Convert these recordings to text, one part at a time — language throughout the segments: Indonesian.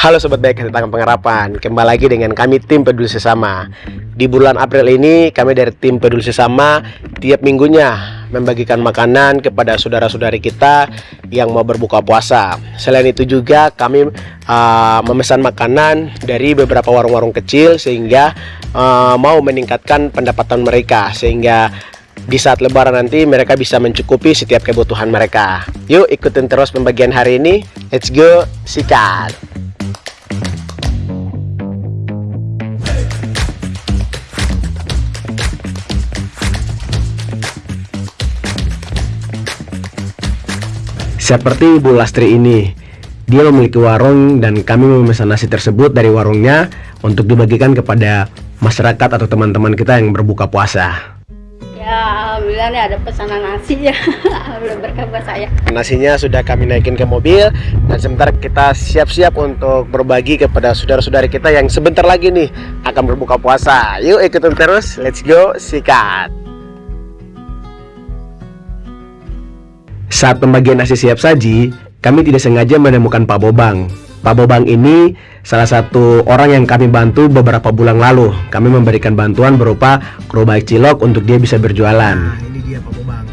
Halo Sobat Baik Tangan Pengharapan. Kembali lagi dengan kami tim Peduli Sesama. Di bulan April ini kami dari tim Peduli Sesama Tiap minggunya membagikan makanan kepada saudara-saudari kita yang mau berbuka puasa. Selain itu juga kami uh, memesan makanan dari beberapa warung-warung kecil Sehingga uh, mau meningkatkan pendapatan mereka. Sehingga di saat lebaran nanti mereka bisa mencukupi setiap kebutuhan mereka. Yuk ikutin terus pembagian hari ini. Let's go, sikat Seperti Ibu Lastri ini, dia memiliki warung dan kami memesan nasi tersebut dari warungnya untuk dibagikan kepada masyarakat atau teman-teman kita yang berbuka puasa. Ya, alhamdulillah nih ada pesanan nasi ya. Alhamdulillah berkah buat saya. Nasinya sudah kami naikin ke mobil dan sebentar kita siap-siap untuk berbagi kepada saudara-saudari kita yang sebentar lagi nih akan berbuka puasa. Yuk ikutin terus, let's go, sikat. Saat pembagian nasi siap saji, kami tidak sengaja menemukan Pak Bobang. Pak Bobang ini salah satu orang yang kami bantu beberapa bulan lalu. Kami memberikan bantuan berupa gerobak cilok untuk dia bisa berjualan. Nah, ini dia Pak Bobang.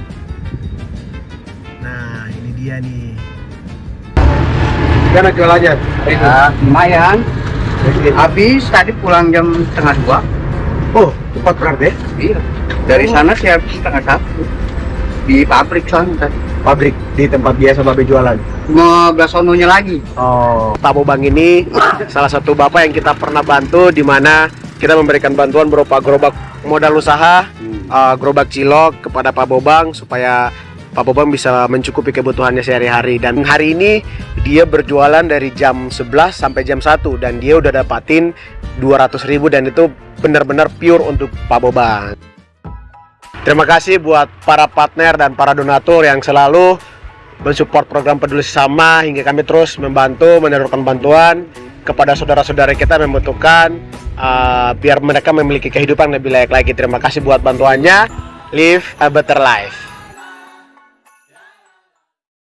Nah, ini dia nih. Gimana jualannya? Ya, lumayan. Habis tadi pulang jam setengah dua. Oh, cepat berarti? Iya. Dari sana saya habis setengah satu. Di pabrik sana tadi. Pabrik di tempat biasa babe jualan. Mau sononya lagi. Oh, Pak Bobang ini salah satu bapak yang kita pernah bantu di mana kita memberikan bantuan berupa gerobak modal usaha, uh, gerobak cilok kepada Pak Bobang supaya Pak Bobang bisa mencukupi kebutuhannya sehari-hari dan hari ini dia berjualan dari jam 11 sampai jam 1 dan dia udah dapatin 200 ribu dan itu benar-benar pure untuk Pak Bobang. Terima kasih buat para partner dan para donatur yang selalu mensupport program peduli sesama hingga kami terus membantu menyalurkan bantuan kepada saudara-saudara kita yang membutuhkan uh, biar mereka memiliki kehidupan lebih layak lagi. Terima kasih buat bantuannya. Live a better life.